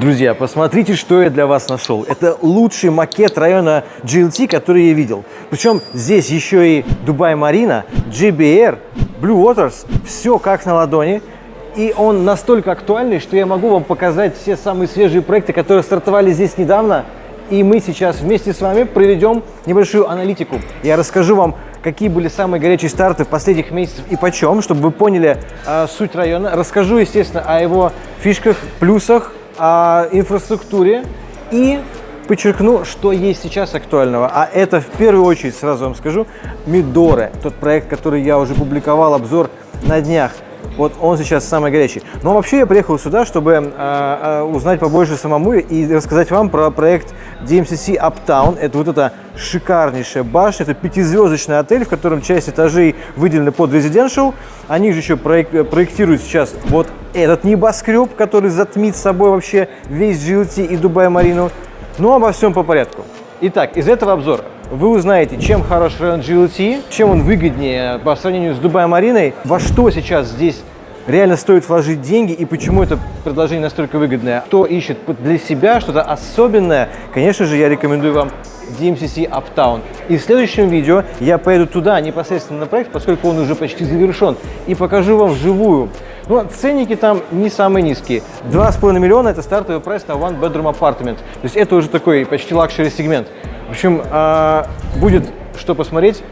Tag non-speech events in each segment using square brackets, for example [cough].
Друзья, посмотрите, что я для вас нашел. Это лучший макет района GLT, который я видел. Причем здесь еще и Дубай Марина, GBR, Blue Waters, все как на ладони. И он настолько актуальный, что я могу вам показать все самые свежие проекты, которые стартовали здесь недавно. И мы сейчас вместе с вами проведем небольшую аналитику. Я расскажу вам, какие были самые горячие старты в последних месяцах и почем, чтобы вы поняли э, суть района. Расскажу, естественно, о его фишках, плюсах, о инфраструктуре и подчеркну, что есть сейчас актуального. А это в первую очередь, сразу вам скажу, Мидоре, тот проект, который я уже публиковал обзор на днях. Вот он сейчас самый горячий. Но вообще я приехал сюда, чтобы э, э, узнать побольше самому и рассказать вам про проект DMCC Uptown. Это вот эта шикарнейшая башня, это пятизвездочный отель, в котором часть этажей выделены под residential. Они же еще проек проектируют сейчас вот этот небоскреб, который затмит собой вообще весь GLT и Дубай-Марину. Но обо всем по порядку. Итак, из этого обзора вы узнаете, чем хорош район GLT, чем он выгоднее по сравнению с Дубай-Мариной, во что сейчас здесь реально стоит вложить деньги и почему это предложение настолько выгодное. Кто ищет для себя что-то особенное, конечно же, я рекомендую вам DMCC Uptown. И в следующем видео я поеду туда, непосредственно на проект, поскольку он уже почти завершен, и покажу вам вживую. Ну, ценники там не самые низкие. 2,5 миллиона – это стартовый прайс на One Bedroom Apartment. То есть это уже такой почти luxury сегмент. В общем, а, будет что посмотреть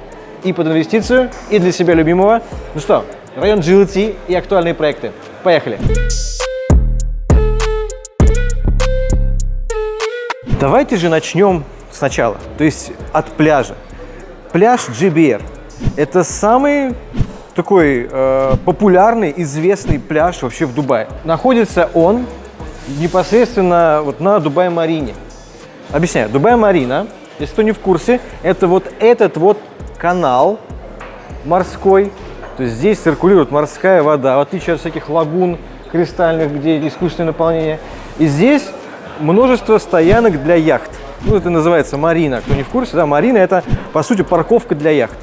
и под инвестицию, и для себя любимого. Ну что, район JLT и актуальные проекты. Поехали! Давайте же начнем сначала, то есть от пляжа. Пляж GBR – это самый такой э, популярный, известный пляж вообще в Дубае. Находится он непосредственно вот на Дубай-Марине. Объясняю. Дубай-Марина если кто не в курсе, это вот этот вот канал морской. То есть здесь циркулирует морская вода, в отличие от всяких лагун кристальных, где искусственное наполнение. И здесь множество стоянок для яхт. Ну, это называется марина. Кто не в курсе, да, марина – это, по сути, парковка для яхт.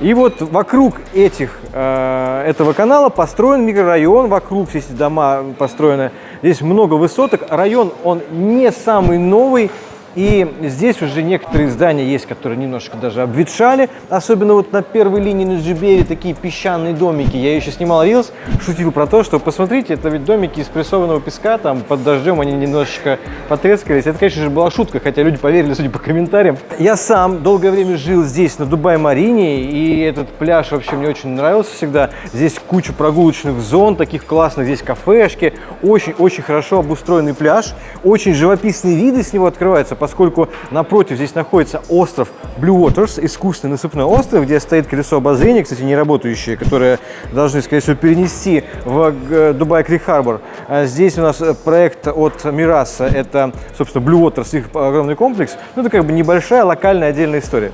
И вот вокруг этих, э, этого канала построен микрорайон, вокруг здесь дома построены. Здесь много высоток. Район, он не самый новый, и здесь уже некоторые здания есть, которые немножко даже обветшали. Особенно вот на первой линии на Джибере такие песчаные домики. Я еще снимал рилс, шутил про то, что посмотрите, это ведь домики из прессованного песка, там под дождем они немножечко потрескались. Это, конечно же, была шутка, хотя люди поверили, судя по комментариям. Я сам долгое время жил здесь, на Дубай-Марине, и этот пляж вообще мне очень нравился всегда. Здесь куча прогулочных зон, таких классных, здесь кафешки, очень-очень хорошо обустроенный пляж, очень живописные виды с него открываются, поскольку напротив здесь находится остров Blue Waters, искусственный насыпной остров, где стоит колесо обозрения, кстати, не работающее, которое должны, скорее всего, перенести в э, Dubai Creek Harbour. А здесь у нас э, проект от Meraas а, это, собственно, Blue Waters, их огромный комплекс. Ну, это как бы небольшая локальная отдельная история.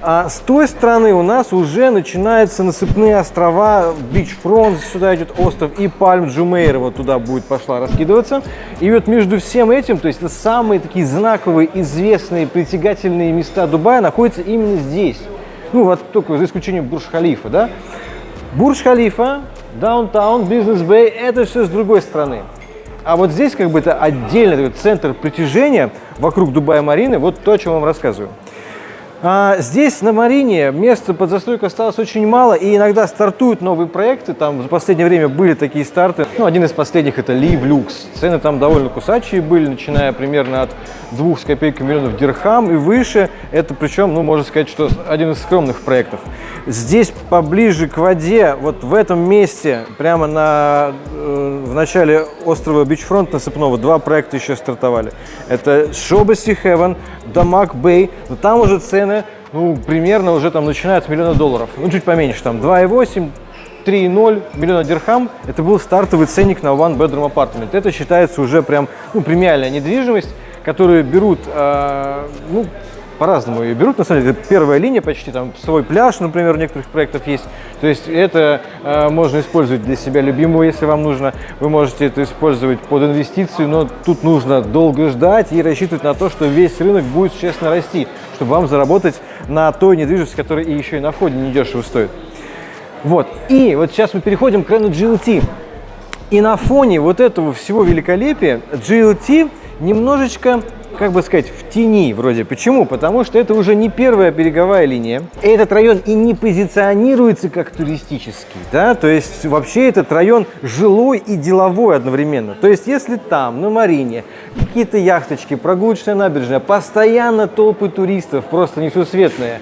А с той стороны у нас уже начинаются насыпные острова, Beachfront, сюда идет остров, и Palm Jumeirah вот туда будет пошла раскидываться. И вот между всем этим, то есть это самые такие знаковые, известные, притягательные места Дубая находятся именно здесь. Ну вот только за исключением Бурж-Халифа, да. Бурж-Халифа, Даунтаун, Бизнес-Бэй, это все с другой стороны. А вот здесь как бы это отдельный такой центр притяжения вокруг Дубая-Марины, вот то, о чем вам рассказываю. А, здесь на Марине места под застройку осталось очень мало, и иногда стартуют новые проекты. Там за последнее время были такие старты. Ну, один из последних это Live Lux. Цены там довольно кусачие были, начиная примерно от двух с копейками миллионов дирхам и выше. Это причем, ну, можно сказать, что один из скромных проектов. Здесь поближе к воде, вот в этом месте, прямо на, э, в начале острова Beachfront насыпного, два проекта еще стартовали. Это Sobha Seahaven, Damac Bay, но там уже цены, ну, примерно уже там начинают с миллиона долларов, ну, чуть поменьше, там 2,8, 3,0 миллиона дирхам. Это был стартовый ценник на One Bedroom Apartment. Это считается уже прям, ну, премиальная недвижимость, которую берут, э, ну, по-разному ее берут. На самом деле, первая линия почти, там свой пляж, например, у некоторых проектов есть. То есть это э, можно использовать для себя любимого, если вам нужно. Вы можете это использовать под инвестицию, но тут нужно долго ждать и рассчитывать на то, что весь рынок будет честно расти, чтобы вам заработать на той недвижимости, которая и еще и на входе недешево стоит. Вот. И вот сейчас мы переходим к району GLT. И на фоне вот этого всего великолепия GLT немножечко как бы сказать, в тени вроде. Почему? Потому что это уже не первая береговая линия. Этот район и не позиционируется как туристический, да, то есть вообще этот район жилой и деловой одновременно. То есть если там, на Марине, какие-то яхточки, прогулочная набережная, постоянно толпы туристов, просто несусветные,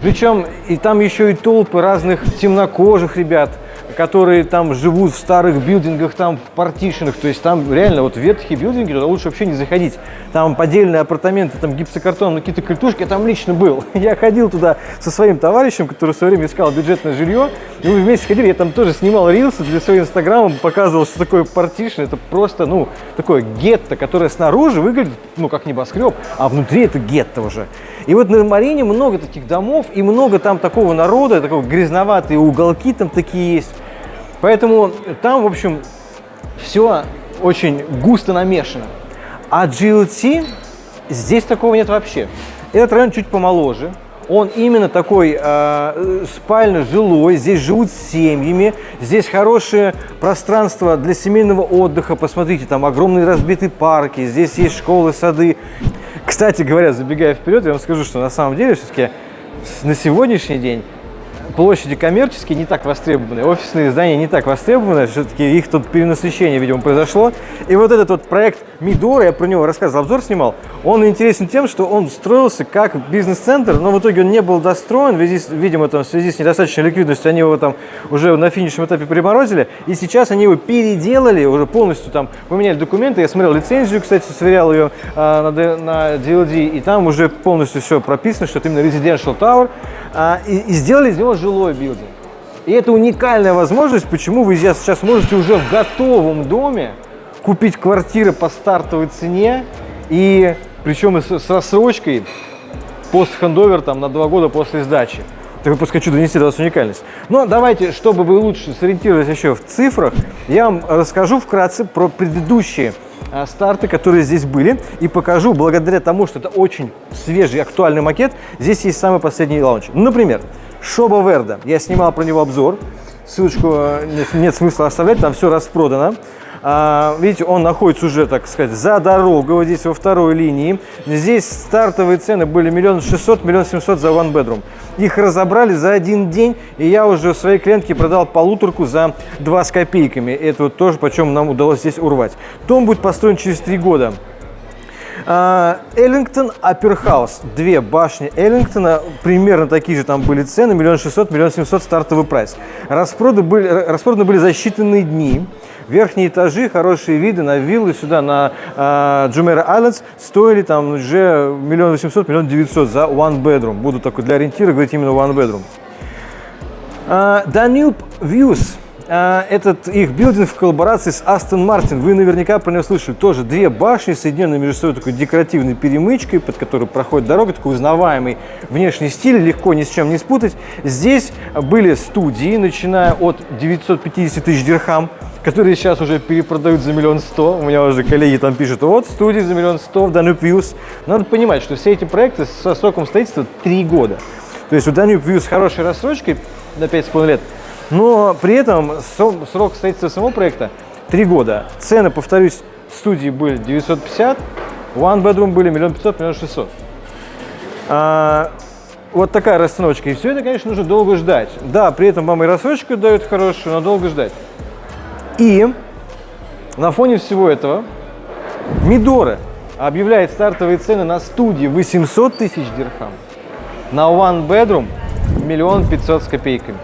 причем и там еще и толпы разных темнокожих ребят – которые там живут в старых билдингах, там в партишенах, то есть там реально вот ветхие билдинги, туда лучше вообще не заходить. Там поддельные апартаменты, там гипсокартон, ну, какие-то культушки, я там лично был. [laughs] Я ходил туда со своим товарищем, который в свое время искал бюджетное жилье, и мы вместе ходили, я там тоже снимал рилсы для своего инстаграма, показывал, что такое партишн, это просто, ну, такое гетто, которое снаружи выглядит, ну, как небоскреб, а внутри это гетто уже. И вот на Марине много таких домов, и много там такого народа, такого грязноватые уголки там такие есть. Поэтому там, в общем, все очень густо намешано. А GLT здесь такого нет вообще. Этот район чуть помоложе. Он именно такой э, спально-жилой, здесь живут семьями, здесь хорошее пространство для семейного отдыха. Посмотрите, там огромные разбитые парки, здесь есть школы, сады. Кстати говоря, забегая вперед, я вам скажу, что на самом деле все-таки на сегодняшний день площади коммерческие не так востребованы, офисные здания не так востребованы, все-таки их тут перенасыщение, видимо, произошло. И вот этот вот проект Мидора, я про него рассказывал, обзор снимал, он интересен тем, что он строился как бизнес-центр, но в итоге он не был достроен, видимо, там, в связи с недостаточной ликвидностью, они его там уже на финишном этапе приморозили, и сейчас они его переделали, уже полностью там поменяли документы, я смотрел лицензию, кстати, сверял ее а, на, на DLD, и там уже полностью все прописано, что это именно Residential Tower, и, и сделали из него жилой билдинг. И это уникальная возможность, почему вы сейчас можете уже в готовом доме купить квартиры по стартовой цене, и причем с, с рассрочкой пост-хендовер там на два года после сдачи. Так просто хочу донести до вас уникальность. Но давайте, чтобы вы лучше сориентировались еще в цифрах, я вам расскажу вкратце про предыдущие а, старты, которые здесь были, и покажу, благодаря тому, что это очень свежий, актуальный макет, здесь есть самый последний лаунч. Например, Шоба Верда. Я снимал про него обзор, ссылочку э, нет, нет смысла оставлять, там все распродано. А, видите, он находится уже, так сказать, за дорогой, вот здесь во второй линии. Здесь стартовые цены были миллион шестьсот, миллион семьсот за one bedroom. Их разобрали за один день, и я уже своей клиентке продал полуторку за два с копейками. Это вот тоже, почем нам удалось здесь урвать. Дом будет построен через три года. Ellington Upper House. Две башни Эллингтона. Примерно такие же там были цены. Миллион шестьсот, миллион семьсот стартовый прайс. Распроданы были, распроданы были за считанные дни. Верхние этажи, хорошие виды на виллы сюда, на Jumeirah э, Islands, стоили там уже миллион восемьсот, миллион девятьсот за one bedroom. Буду такой для ориентира говорить именно one bedroom. Э, Danube Viewz. Э, этот их building в коллаборации с Aston Martin. Вы наверняка про него слышали. Тоже две башни, соединенные между собой такой декоративной перемычкой, под которой проходит дорога, такой узнаваемый внешний стиль, легко ни с чем не спутать. Здесь были студии, начиная от 950 тысяч дирхам, которые сейчас уже перепродают за миллион сто. У меня уже коллеги там пишут, вот студии за миллион сто в Danube Views. Надо понимать, что все эти проекты со сроком строительства 3 года. То есть у Danube Views хорошей рассрочкой на 5,5 лет, но при этом срок строительства самого проекта 3 года. Цены, повторюсь, студии были 950, One Bedroom были миллион пятьсот, миллион шестьсот. А, вот такая расценочка. И все это, конечно, нужно долго ждать. Да, при этом вам и рассрочку дают хорошую, но долго ждать. И на фоне всего этого Мидора объявляет стартовые цены на студии 800 тысяч дирхам, на one bedroom миллион пятьсот с копейками.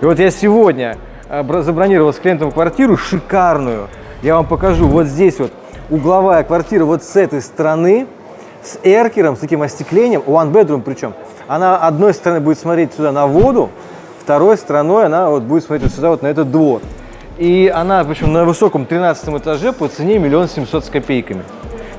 И вот я сегодня э, забронировал с клиентом квартиру шикарную. Я вам покажу. Вот здесь вот угловая квартира вот с этой стороны, с эркером, с таким остеклением, one bedroom причем. Она одной стороны будет смотреть сюда на воду, второй стороной она вот будет смотреть вот сюда вот на этот двор. И она, в общем, на высоком 13 этаже по цене миллион семьсот с копейками.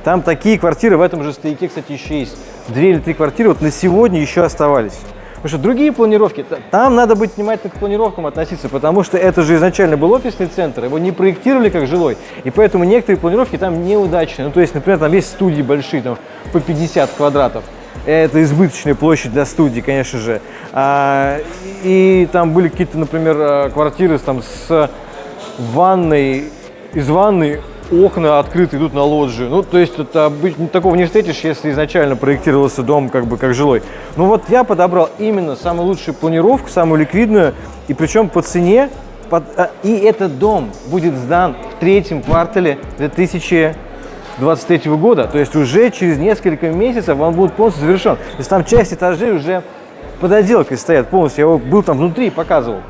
Там такие квартиры в этом же стояке, кстати, еще есть. Две или три квартиры вот на сегодня еще оставались. Потому что другие планировки, там надо быть внимательным к планировкам относиться, потому что это же изначально был офисный центр, его не проектировали как жилой, и поэтому некоторые планировки там неудачные. Ну, то есть, например, там есть студии большие, там по 50 квадратов. Это избыточная площадь для студии, конечно же. А, и там были какие-то, например, а, квартиры там, с ванной из ванны окна открыты идут на лоджию. Ну, то есть это, такого не встретишь, если изначально проектировался дом как бы как жилой. Ну вот я подобрал именно самую лучшую планировку, самую ликвидную, и причем по цене. Под, а, и этот дом будет сдан в третьем квартале 2023 года. То есть уже через несколько месяцев он будет полностью завершен. То есть там часть этажей уже под отделкой стоят полностью. Я был там внутри и показывал.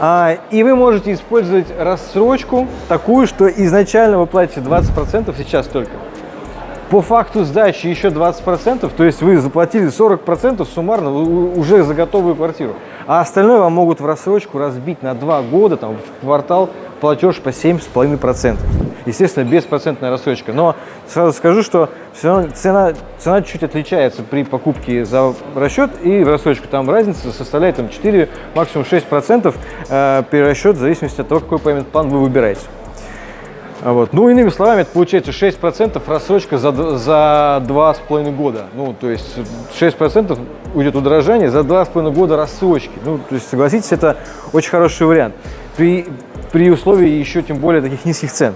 А, и вы можете использовать рассрочку такую, что изначально вы платите 20% сейчас только. По факту сдачи еще 20%, то есть вы заплатили 40% суммарно уже за готовую квартиру. А остальное вам могут в рассрочку разбить на 2 года, там, в квартал платеж по 7,5%. Естественно, беспроцентная рассрочка. Но сразу скажу, что все равно цена, цена чуть отличается при покупке за расчет и в рассрочку. Там разница составляет там, 4, максимум 6% э, перерасчет в зависимости от того, какой payment план вы выбираете. Вот. Ну, иными словами, это получается 6% рассрочка за, за 2,5 года. Ну, то есть 6% уйдет удорожание за 2,5 года рассрочки. Ну, то есть, согласитесь, это очень хороший вариант. При, при условии еще тем более таких низких цен.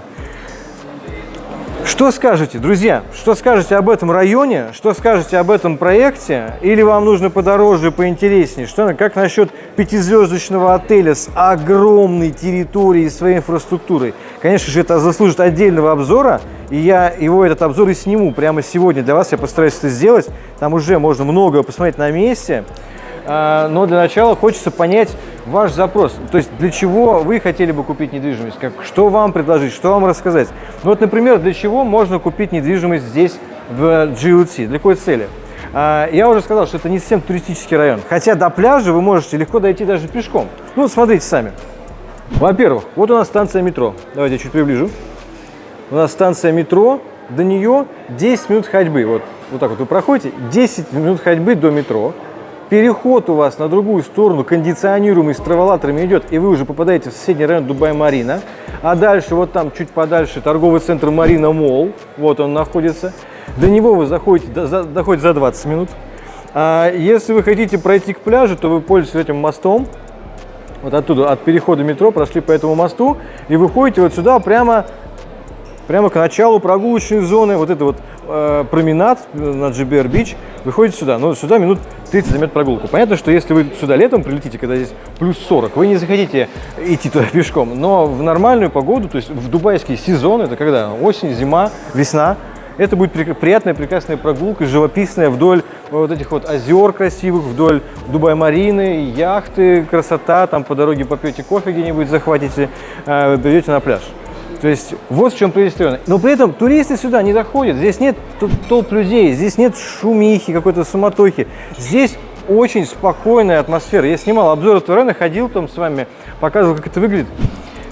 Что скажете, друзья? Что скажете об этом районе? Что скажете об этом проекте? Или вам нужно подороже, поинтереснее? Что, как насчет пятизвездочного отеля с огромной территорией, своей инфраструктурой? Конечно же, это заслужит отдельного обзора, и я его, этот обзор, и сниму прямо сегодня для вас. Я постараюсь это сделать. Там уже можно много посмотреть на месте. А, но для начала хочется понять ваш запрос. То есть для чего вы хотели бы купить недвижимость, как, что вам предложить, что вам рассказать. Ну вот, например, для чего можно купить недвижимость здесь, в GLT, для какой цели? А, я уже сказал, что это не совсем туристический район, хотя до пляжа вы можете легко дойти даже пешком. Ну, смотрите сами. Во-первых, вот у нас станция метро. Давайте я чуть приближу. У нас станция метро, до нее 10 минут ходьбы. Вот, вот так вот вы проходите, 10 минут ходьбы до метро переход у вас на другую сторону кондиционируемый с траволаторами идет, и вы уже попадаете в соседний район Дубай-Марина. А дальше, вот там чуть подальше, торговый центр Марина Молл, вот он находится. До него вы заходите, до, доходите за 20 минут. А если вы хотите пройти к пляжу, то вы пользуетесь этим мостом. Вот оттуда, от перехода метро, прошли по этому мосту и выходите вот сюда прямо прямо к началу прогулочной зоны, вот это вот э, променад на GBR Beach, выходите сюда. Но сюда минут 30 займет прогулку. Понятно, что если вы сюда летом прилетите, когда здесь плюс 40, вы не захотите идти туда [laughs] пешком. Но в нормальную погоду, то есть в дубайский сезон, это когда осень, зима, весна, это будет приятная, прекрасная прогулка, живописная вдоль вот этих вот озер красивых, вдоль Дубай-марины, яхты, красота, там по дороге попьете кофе где-нибудь, захватите, э, придете на пляж. То есть вот в чем района. Но при этом туристы сюда не доходят. Здесь нет толп людей, здесь нет шумихи, какой-то суматохи. Здесь очень спокойная атмосфера. Я снимал обзор этого района, ходил там с вами, показывал, как это выглядит.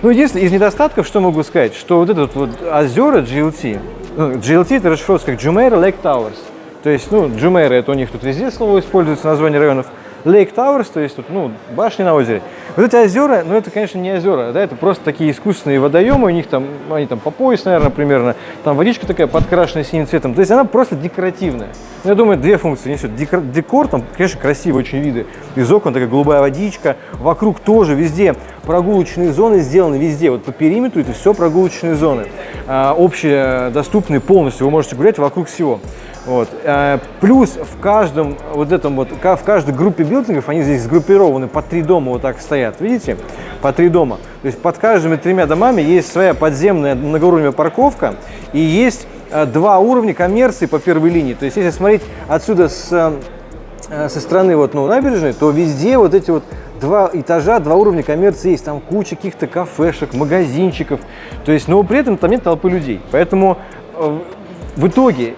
Ну, единственное, из недостатков, что могу сказать, что вот этот вот озера GLT, ну, GLT это расшифровывается как Jumeirah Lake Towers. То есть, ну, Jumeirah это у них тут везде слово используется, название районов. Lake Towers, то есть тут, ну, башни на озере. Вот эти озера, ну, это, конечно, не озера, да, это просто такие искусственные водоемы, у них там, они там по пояс, наверное, примерно, там водичка такая подкрашенная синим цветом, то есть она просто декоративная. Ну, я думаю, две функции несет. Декор, декор, там, конечно, красивые очень виды из окон, такая голубая водичка, вокруг тоже везде прогулочные зоны сделаны везде, вот по периметру это все прогулочные зоны, а, общие, доступные полностью, вы можете гулять вокруг всего. Вот. Э, плюс в каждом вот этом вот, в каждой группе билдингов, они здесь сгруппированы по три дома вот так стоят, видите? По три дома. То есть под каждыми тремя домами есть своя подземная многоуровневая парковка и есть э, два уровня коммерции по первой линии. То есть если смотреть отсюда с, э, со стороны вот, ну, набережной, то везде вот эти вот два этажа, два уровня коммерции есть. Там куча каких-то кафешек, магазинчиков. То есть, но при этом там нет толпы людей. Поэтому в итоге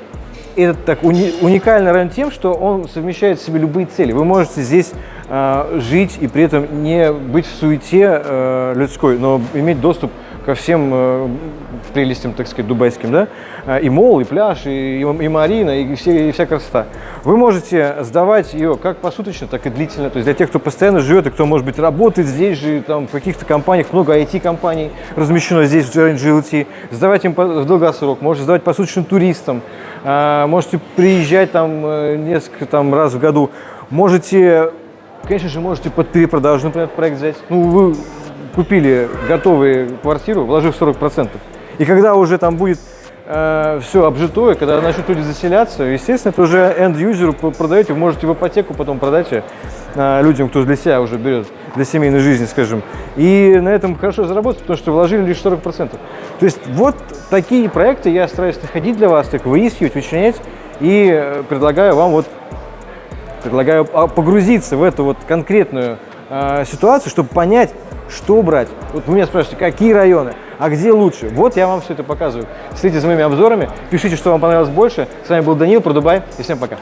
этот так уни, уникальный район тем, что он совмещает в себе любые цели. Вы можете здесь э, жить и при этом не быть в суете э, людской, но иметь доступ ко всем э, прелестям, так сказать, дубайским, да, э, и мол, и пляж, и, и, и марина, и, все, и вся красота. Вы можете сдавать ее как посуточно, так и длительно, то есть для тех, кто постоянно живет и кто, может быть, работает здесь же, там, в каких-то компаниях, много IT-компаний размещено здесь, в GLT, сдавать им в долгосрок, можете сдавать посуточно туристам, э, можете приезжать там несколько там, раз в году, можете, конечно же, можете под перепродажу, например, проект взять, ну, вы купили готовую квартиру, вложив 40%. И когда уже там будет все обжитое, когда начнут люди заселяться, естественно, это уже end-юзеру продаете, вы можете в ипотеку потом продать э, людям, кто для себя уже берет, для семейной жизни, скажем. И на этом хорошо заработать, потому что вложили лишь 40%. То есть вот такие проекты я стараюсь находить для вас, так выискивать, вычленять и э, предлагаю вам вот предлагаю а, погрузиться в эту вот конкретную э, ситуацию, чтобы понять, что брать. Вот вы меня спрашиваете, какие районы, а где лучше? Вот я вам все это показываю. Следите за моими обзорами, пишите, что вам понравилось больше. С вами был Данил про Дубай и всем пока.